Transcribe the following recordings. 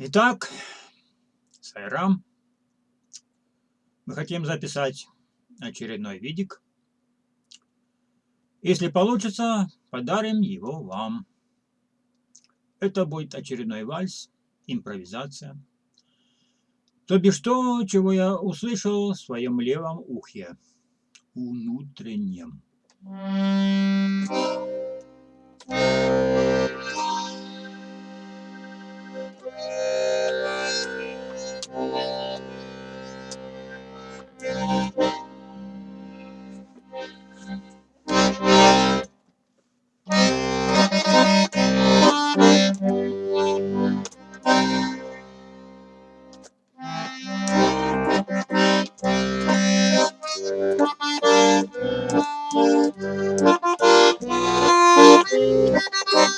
Итак, Сайрам, мы хотим записать очередной видик. Если получится, подарим его вам. Это будет очередной вальс, импровизация. То бишь то, чего я услышал в своем левом ухе, внутреннем. Thank you.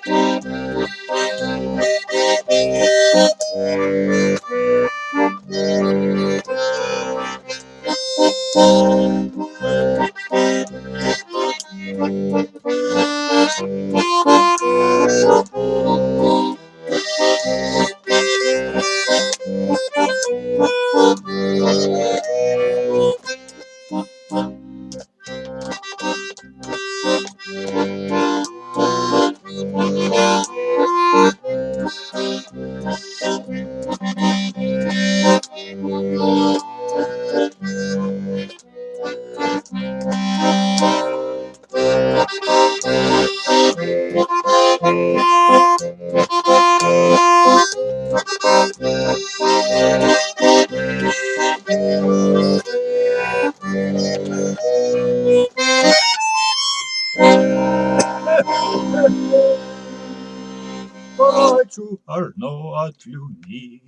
Thank you. Плачу аж от любви.